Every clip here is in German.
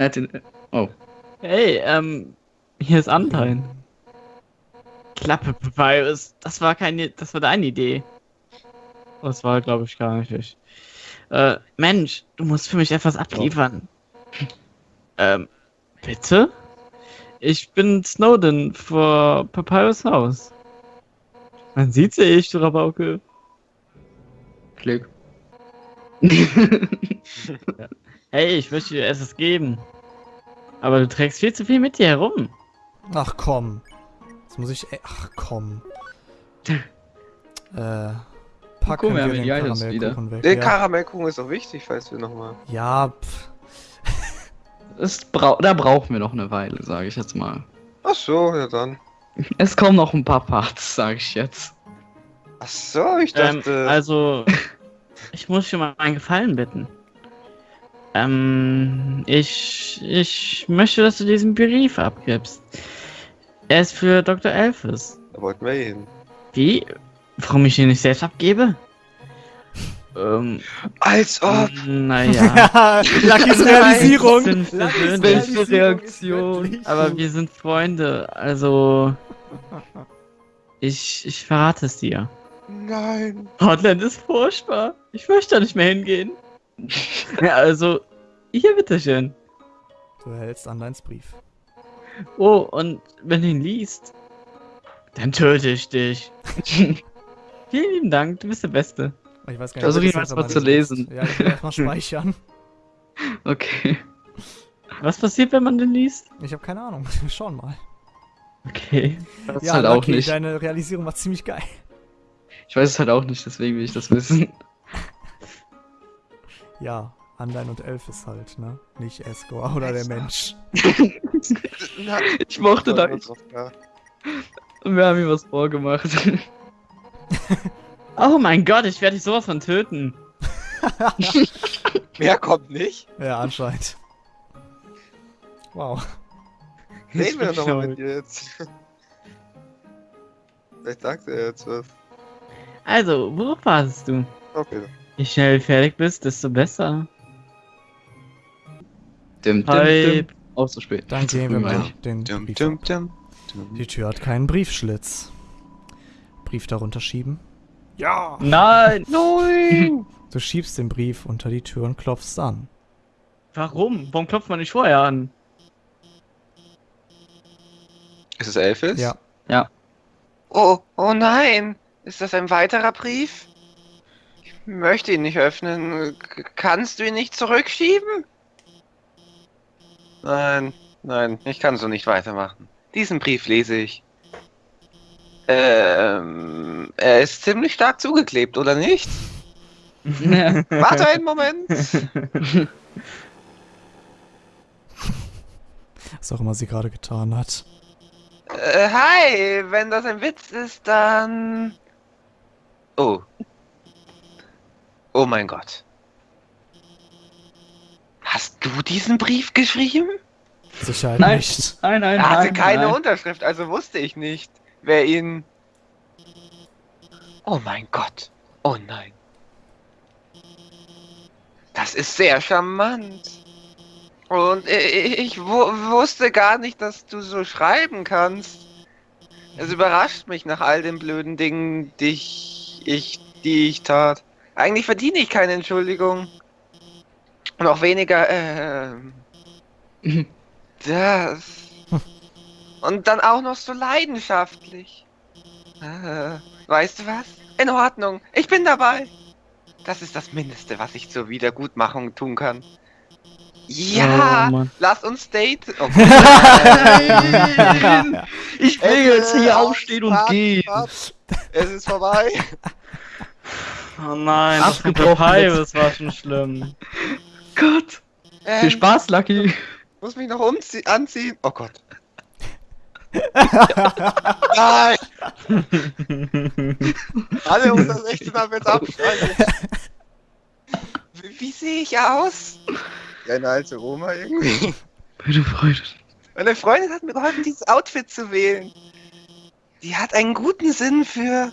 Er hat den. Oh. Hey, ähm, hier ist Anteil. Klappe, Papyrus. Das war keine, das war deine Idee. Das war, glaube ich, gar nicht ich. Äh, Mensch, du musst für mich etwas abliefern. Ähm, bitte? Ich bin Snowden vor Papyrus Haus. Man sieht sie ich, du Rabauke. Klick. Hey, ich möchte dir etwas geben. Aber du trägst viel zu viel mit dir herum. Ach komm. Jetzt muss ich. Ach komm. äh. Packen Guck, wir den Karamellkuchen weg. Der Ja, Karamellkuchen ist auch wichtig, falls wir nochmal. ja pff. Es brau da brauchen wir noch eine Weile, sage ich jetzt mal. Ach so, ja dann. Es kommen noch ein paar Parts, sage ich jetzt. Ach so, ich Ähm, dachte. also, ich muss schon mal einen Gefallen bitten. Ähm, ich, ich möchte, dass du diesen Brief abgibst. Er ist für Dr. Elfes. da wollten wir hin. Wie? Warum ich ihn nicht selbst abgebe? Ähm, Als ob! naja. Luckys Realisierung. Sind Luckys. Realisierung ist Reaktion. Aber wir sind Freunde, also. Ich, ich verrate es dir. Nein! Hotland ist furchtbar. Ich möchte da nicht mehr hingehen. ja, also, hier bitteschön. Du erhältst Anleins Brief. Oh, und wenn du ihn liest, dann töte ich dich. Vielen lieben Dank, du bist der Beste. Ich weiß gar Versuch ob ihn erstmal zu lesen. ist. Ja, ich will erstmal speichern. Okay. Was passiert, wenn man den liest? Ich habe keine Ahnung. Wir schauen mal. Okay. Das ja, halt auch Lucky, nicht. deine Realisierung war ziemlich geil. Ich weiß es halt auch nicht, deswegen will ich das wissen. Ja, Anlein und Elfis halt, ne? Nicht Escor oder der Mensch. Ich mochte da nicht. doch wir haben ihm was vorgemacht. Oh mein Gott, ich werde dich sowas von töten. Mehr kommt nicht. Ja, anscheinend. Wow. Reden wir nochmal schuld. mit dir jetzt. Vielleicht sagt er jetzt was. Also, worauf wartest du? Okay. Je schnell du fertig bist, desto besser. Dim, dim, dim. Auch so spät. Dann gehen wir mal den Dum, Brief. dum, dum, dum. Die Tür hat keinen Briefschlitz. Brief darunter schieben. Ja! Nein! Nein! Du schiebst den Brief unter die Tür und klopfst an. Warum? Warum klopft man nicht vorher an? Ist es Elfis? Ja. Oh, oh nein! Ist das ein weiterer Brief? Ich möchte ihn nicht öffnen. K- Kannst du ihn nicht zurückschieben? Nein, nein, ich kann so nicht weitermachen. Diesen Brief lese ich. Ähm, er ist ziemlich stark zugeklebt, oder nicht? Warte einen Moment. Was auch immer sie gerade getan hat. Äh, hi, wenn das ein Witz ist, dann. Oh. Oh mein Gott. Hast du diesen Brief geschrieben? Sicherheit Nein. nicht. Nein, nein, Er hatte nein. keine nein. Unterschrift, also wusste ich nicht, wer ihn. Oh mein Gott. Oh nein. Das ist sehr charmant. Und ich, ich wu- wusste gar nicht, dass du so schreiben kannst. Es überrascht mich nach all den blöden Dingen, die ich, ich, die ich tat. Eigentlich verdiene ich keine Entschuldigung. Noch weniger, ähm. Das. Und dann auch noch so leidenschaftlich. Äh, weißt du was? In Ordnung, ich bin dabei. Das ist das Mindeste, was ich zur Wiedergutmachung tun kann. Ja, Oh, lass uns daten. Oh! Ich will jetzt hier aufstehen und gehen. Es ist vorbei. Oh nein, das mit Abgebrochen Papyrus war schon schlimm. Gott. Ähm, Viel Spaß, Lucky. Muss mich noch umzie anziehen. Oh Gott. Nein! Alle unter 16 haben jetzt abschneiden. Wie, wie sehe ich aus? Wie eine alte Oma irgendwie. Meine Freude. Meine Freundin hat mir geholfen, dieses Outfit zu wählen. Die hat einen guten Sinn für.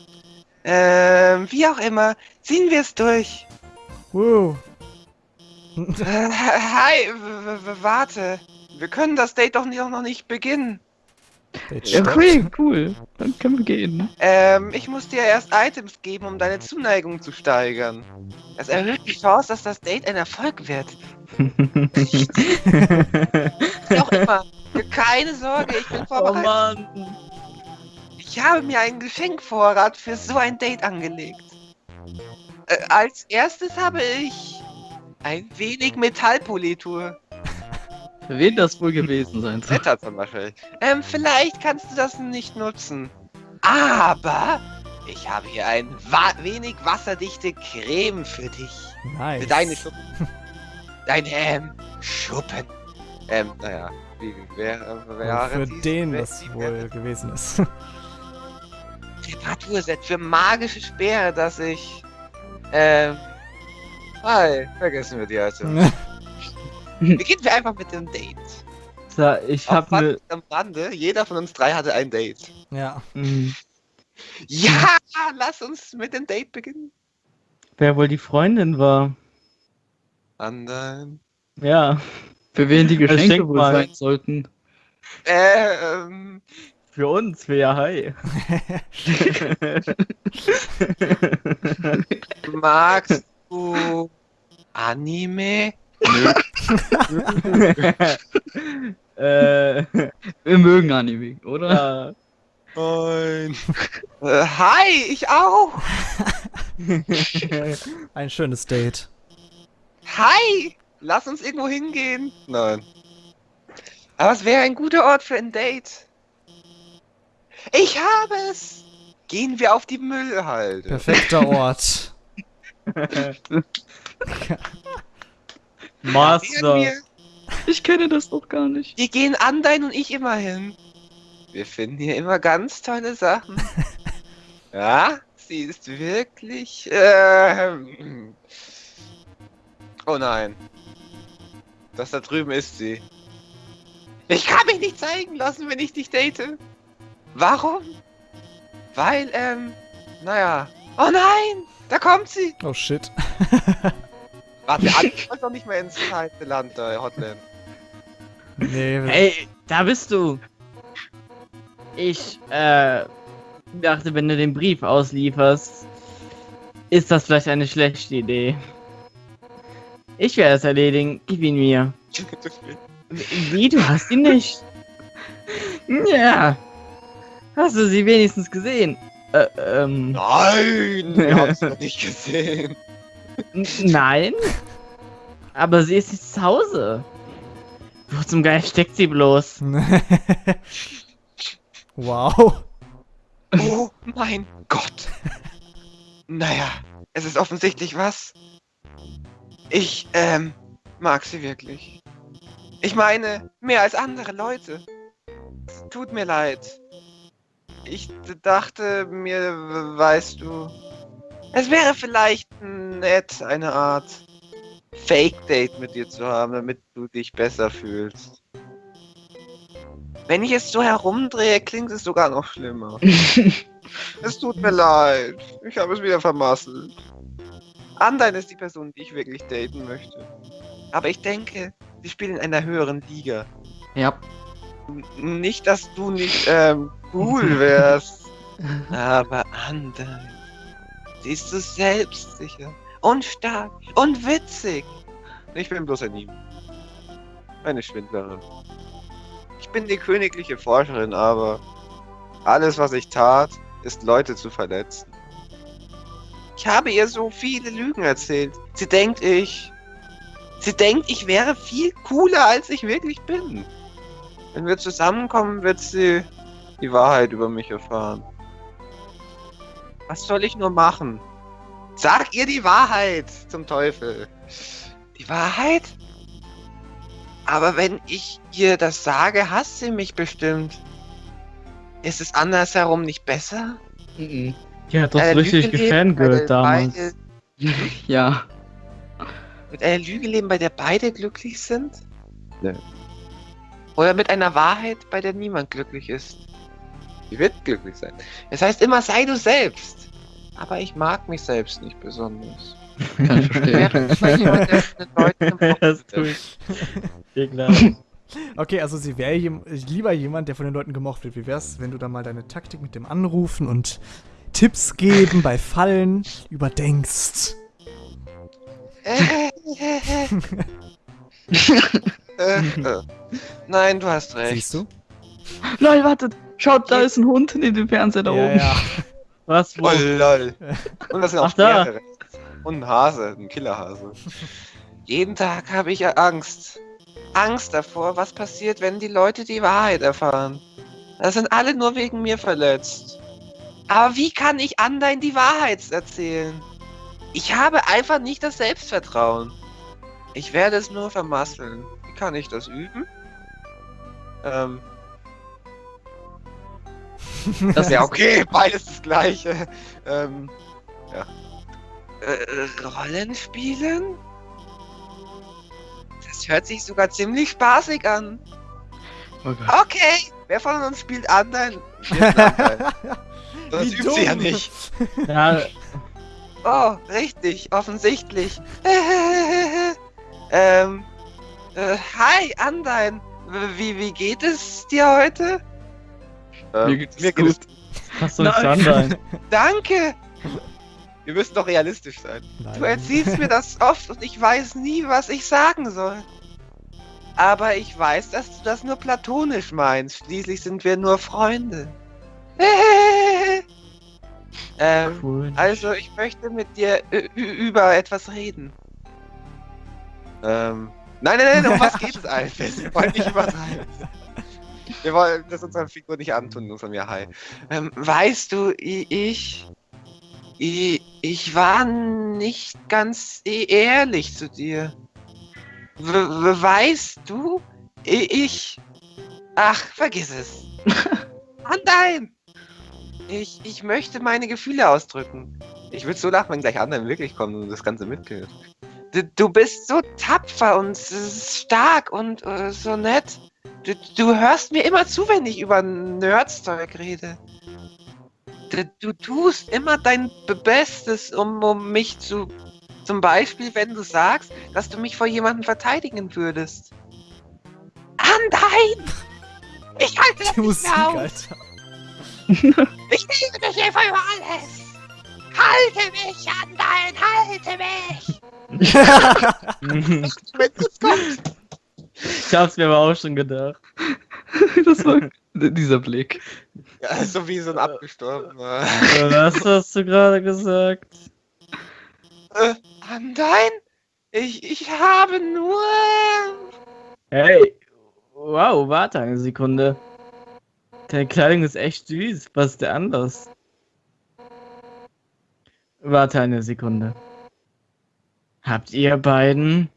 Ähm, wie auch immer. Ziehen wir es durch. Wow. Äh, hi, warte. Wir können das Date doch nicht- noch nicht beginnen. Ja, okay, cool. Dann können wir gehen. Ähm, ich muss dir erst Items geben, um deine Zuneigung zu steigern. Das erhöht die Chance, dass das Date ein Erfolg wird. Wie auch immer. Keine Sorge, ich bin oh vorbereitet. Mann. Ich habe mir einen Geschenkvorrat für so ein Date angelegt. Äh, als erstes habe ich ein wenig Metallpolitur. Für wen das wohl gewesen sein soll. Wetter zum Beispiel. Ähm, vielleicht kannst du das nicht nutzen. Aber ich habe hier ein wa wenig wasserdichte Creme für dich. Nice. Für deine Schuppen. Deine ähm, Schuppen. Ähm, naja, wie wäre Und wäre für den wie wohl gewesen ist. Reparaturset für magische Speere, das ich. Ähm. Hi, vergessen wir die heute. Beginnen wir einfach mit dem Date. So, ich Auch hab Fun ne. Am Rande, jeder von uns drei hatte ein Date. ja. Hm, Ja, lass uns mit dem Date beginnen. Wer wohl die Freundin war? Anderen. Ja, Für wen die Geschenke Schenk wohl mal. sein sollten. Äh, ähm. Für uns, für ja hi. Magst du Anime? äh, Wir mögen Anime, oder? ja. Nein. äh, hi, ich auch. Ein schönes Date. Hi! Lass uns irgendwo hingehen. Nein. Aber es wäre ein guter Ort für ein Date. Ich habe es. Gehen wir auf die Müllhalde. Perfekter Ort. Master. Ich kenne das doch gar nicht. wir gehen Andein und ich immer hin. Wir finden hier immer ganz tolle Sachen. ja, sie ist wirklich. ähm, oh nein. Das da drüben ist sie. Ich kann mich nicht zeigen lassen, wenn ich dich date. Warum? Weil, ähm, naja. Oh nein! Da kommt sie! Oh shit. Warte, Andi wollte doch nicht mehr ins zweite Land, da, Hotland. Nee, Hey, da bist du. Ich, äh, dachte, wenn du den Brief auslieferst, ist das vielleicht eine schlechte Idee. Ich werde es erledigen. Gib ihn mir. Wie, du hast ihn nicht? Ja. Hast du sie wenigstens gesehen? Äh, ähm, Nein! Wir haben noch nicht gesehen. n- nein. Aber sie ist nicht zu Hause. Wo zum Geist steckt sie bloß? wow. Oh mein Gott. Naja, es ist offensichtlich was. Ich, ähm, mag sie wirklich. Ich meine, mehr als andere Leute. Es Tut mir leid. Ich dachte mir, weißt du, es wäre vielleicht nett, eine Art Fake-Date mit dir zu haben, damit du dich besser fühlst. Wenn ich es so herumdrehe, klingt es sogar noch schlimmer. Es tut mir leid. Ich habe es wieder vermasselt. Andein ist die Person, die ich wirklich daten möchte. Aber ich denke, sie spielen in einer höheren Liga. Ja. Nicht, dass du nicht ähm, cool wärst. Aber Andein. Sie ist so selbstsicher und stark und witzig. Ich bin bloß ein Ihm. Eine Schwindlerin. Ich bin die königliche Forscherin, aber alles, was ich tat, ist Leute zu verletzen. Ich habe ihr so viele Lügen erzählt. Sie denkt, ich. Sie denkt, ich wäre viel cooler, als ich wirklich bin. Wenn wir zusammenkommen, wird sie die Wahrheit über mich erfahren. Was soll ich nur machen? Sag ihr die Wahrheit, zum Teufel. Die Wahrheit? Aber wenn ich ihr das sage, hasst sie mich bestimmt. Ist es andersherum nicht besser? Mhm. Die hat doch Äh, richtig gefangirlt damals. beide- Ja. Mit einer Lüge leben, bei der beide glücklich sind? Nö. Oder mit einer Wahrheit, bei der niemand glücklich ist? Die wird glücklich sein. Es heißt immer, sei du selbst. Aber ich mag mich selbst nicht besonders. Kann ich verstehen. Das tue ich. Okay, also sie wäre lieber jemand, der von den Leuten gemocht wird. Wie wär's, wenn du da mal deine Taktik mit dem Anrufen und Tipps geben bei Fallen überdenkst? Äh, äh. Nein, du hast recht. Siehst du? Lol, wartet. Schaut, da ist ein Hund neben dem Fernseher da ja, oben. ja. Oh Was? Wo? lol. Und das sind auch Ach, da. mehrere. Und ein Hase, ein Killerhase. Jeden Tag habe ich Angst. Angst davor, was passiert, wenn die Leute die Wahrheit erfahren. Das sind alle nur wegen mir verletzt. Aber wie kann ich anderen die Wahrheit erzählen? Ich habe einfach nicht das Selbstvertrauen. Ich werde es nur vermasseln. Kann ich das üben? Ähm. Das Ja, okay, beides das gleiche. Ähm, ja. Äh, Rollenspielen? Das hört sich sogar ziemlich spaßig an. Oh. Okay, wer von uns spielt anderen? Das Wie übt sie ja nicht. Ja, Oh, richtig, offensichtlich. ähm, äh, hi, Andein. Wie, wie geht es dir heute? Ähm, Mir geht's mir gut. geht es hast du nicht Nein. Danke! Wir müssen doch realistisch sein. Du erzählst mir das oft und ich weiß nie, was ich sagen soll. Aber ich weiß, dass du das nur platonisch meinst. Schließlich sind wir nur Freunde. ähm, Cool. also, ich möchte mit dir über etwas reden. Ähm, nein, nein, nein, um was geht es eigentlich? Wir wollen nicht übertreiben. Wir wollen das unserer Figur nicht antun, nur von mir, hi. Ähm, weißt du, ich, i- ich war nicht ganz e- ehrlich zu dir. W w- weißt du, ich, ach, vergiss es. Andein! Ich, ich möchte meine Gefühle ausdrücken. Ich würde so lachen, wenn gleich Andein wirklich kommt und das Ganze mitkriegt. Du, bist so tapfer und stark und äh, so nett. Du, du hörst mir immer zu, wenn ich über Nerdzeug rede. Du, du tust immer dein Be- Bestes, um, um mich zu. Zum Beispiel, wenn du sagst, dass du mich vor jemandem verteidigen würdest. Andein! Ich halte das Die nicht Musik, mehr! Alter. Ich liebe dich einfach über alles! Halte mich, Andein! Halte mich! Wenn es kommt! ich hab's mir aber auch schon gedacht. Das war dieser Blick. Ja, so wie so ein abgestorbener. Was hast du gerade gesagt? Äh, Andein? Ich, ich habe nur. Hey, wow, warte eine Sekunde. Deine Kleidung ist echt süß. Was ist der anders? Warte eine Sekunde. Habt ihr beiden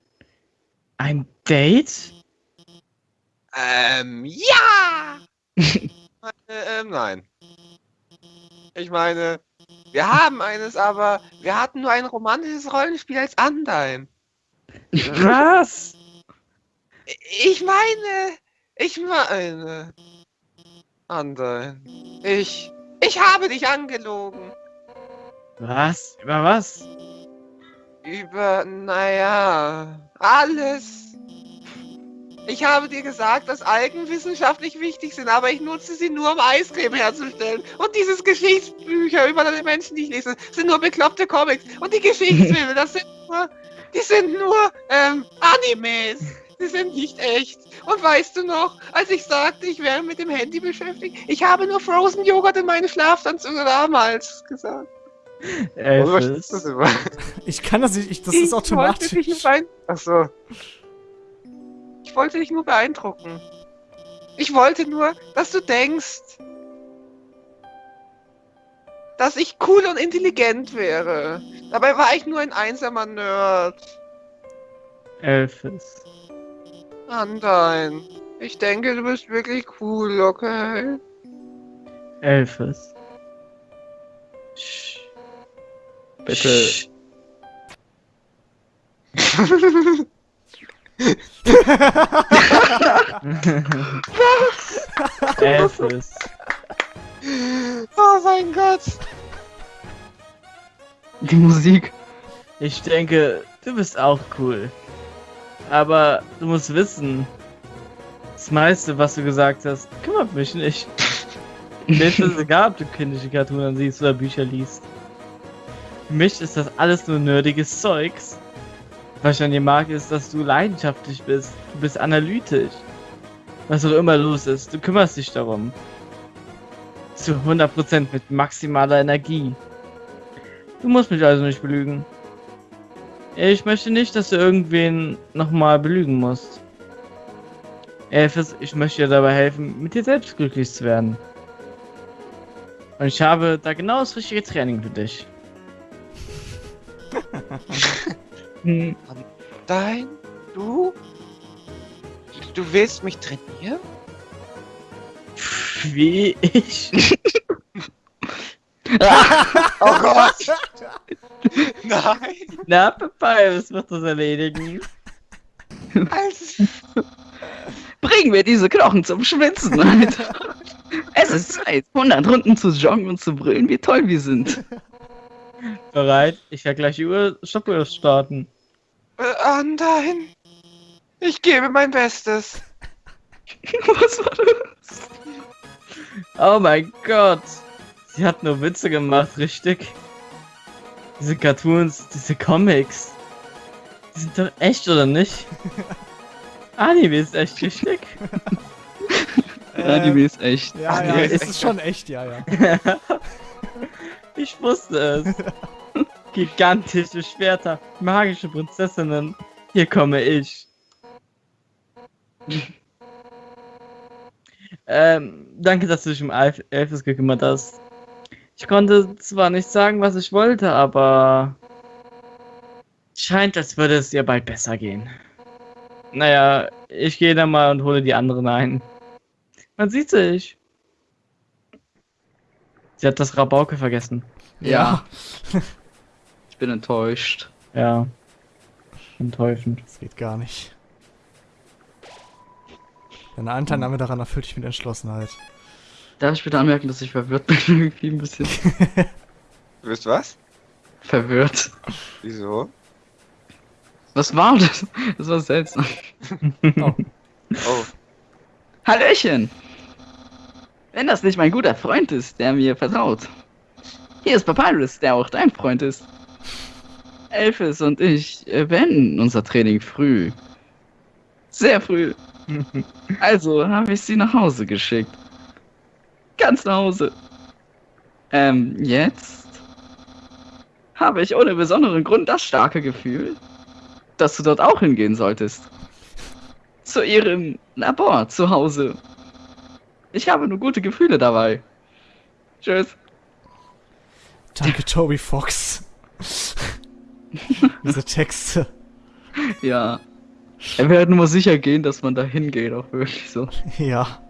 ein Date? Ähm, ja! äh, ähm, nein. Ich meine, wir haben eines, aber wir hatten nur ein romantisches Rollenspiel als Andein. Was? Ich meine, ich meine. Andein. Ich. Ich habe dich angelogen. Was? Über was? Über, naja, alles. Ich habe dir gesagt, dass Algen wissenschaftlich wichtig sind, aber ich nutze sie nur, um Eiscreme herzustellen. Und dieses Geschichtsbücher über die Menschen, die ich lese, sind nur bekloppte Comics. Und die Geschichtsfilme, das sind nur, die sind nur, ähm, Animes. Sie sind nicht echt. Und weißt du noch, als ich sagte, ich wäre mit dem Handy beschäftigt, ich habe nur Frozen Joghurt in meine Schlafanzüge damals gesagt. Elfes. Ich kann das nicht, ich, das ich ist Wollte automatisch. dich nur beein- Ach so. Ich wollte dich nur beeindrucken. Ich wollte nur, dass du denkst, dass ich cool und intelligent wäre. Dabei war ich nur ein einsamer Nerd. Elfes. Andein. Ich denke, du bist wirklich cool, okay? Elfes. Sch- Bitte. Sch- Elfes. oh mein Gott. Die Musik. Ich denke, du bist auch cool. Aber du musst wissen, das meiste, was du gesagt hast, kümmert mich nicht. Mir ist es egal, ob du kindliche Cartoons siehst oder Bücher liest. Für mich ist das alles nur nerdiges Zeugs. Was ich an dir mag, ist, dass du leidenschaftlich bist. Du bist analytisch. Was auch immer los ist, du kümmerst dich darum. Zu 100% mit maximaler Energie. Du musst mich also nicht belügen. Ich möchte nicht, dass du irgendwen nochmal belügen musst. Elfes, ich möchte dir dabei helfen, mit dir selbst glücklich zu werden. Und ich habe da genau das richtige Training für dich. hm, Dein? Du? Du willst mich trainieren? wie ich. Oh Gott! Nein! Na, Papyrus wird das erledigen. Also, Bringen wir diese Knochen zum Schwitzen, Alter. es ist Zeit, 100 Runden zu joggen und zu brüllen, wie toll wir sind. Bereit? Ich werde gleich die Uhr Stoppuhr starten. ah, nein! Ich gebe mein Bestes. Was war das? Oh mein Gott. Sie hat nur Witze gemacht, richtig? Diese Cartoons, diese Comics. Die sind doch echt, oder nicht? Anime ist echt richtig. Anime ist echt. Ja, ja, es ist schon echt, ja, ja. ich wusste es. Gigantische Schwerter, magische Prinzessinnen. Hier komme ich. ähm, danke, dass du dich um Elf Elfes gekümmert hast. Ich konnte zwar nicht sagen, was ich wollte, aber scheint, als würde es ihr bald besser gehen. Naja, ich gehe dann mal und hole die anderen ein. Man sieht sich. Sie hat das Rabauke vergessen. Ja. Ich bin enttäuscht. Ja. Enttäuschend. Das geht gar nicht. Deine Anteilnahme daran erfüllt dich mit Entschlossenheit. Darf ich bitte anmerken, dass ich verwirrt bin? Irgendwie ein bisschen Du bist was? verwirrt. Wieso? Was war das? Das war seltsam. Oh. Oh, Hallöchen! Wenn das nicht mein guter Freund ist, der mir vertraut. Hier ist Papyrus, der auch dein Freund ist. Elfes und ich äh, beenden unser Training früh. Sehr früh. Also habe ich sie nach Hause geschickt. Ganz nach Hause. Ähm, jetzt habe ich ohne besonderen Grund das starke Gefühl, dass du dort auch hingehen solltest. Zu ihrem Labor zu Hause. Ich habe nur gute Gefühle dabei. Tschüss. Danke, Toby Fox. Diese Texte. Ja. Er wird nur sicher gehen, dass man da hingeht, auch wirklich so. Ja.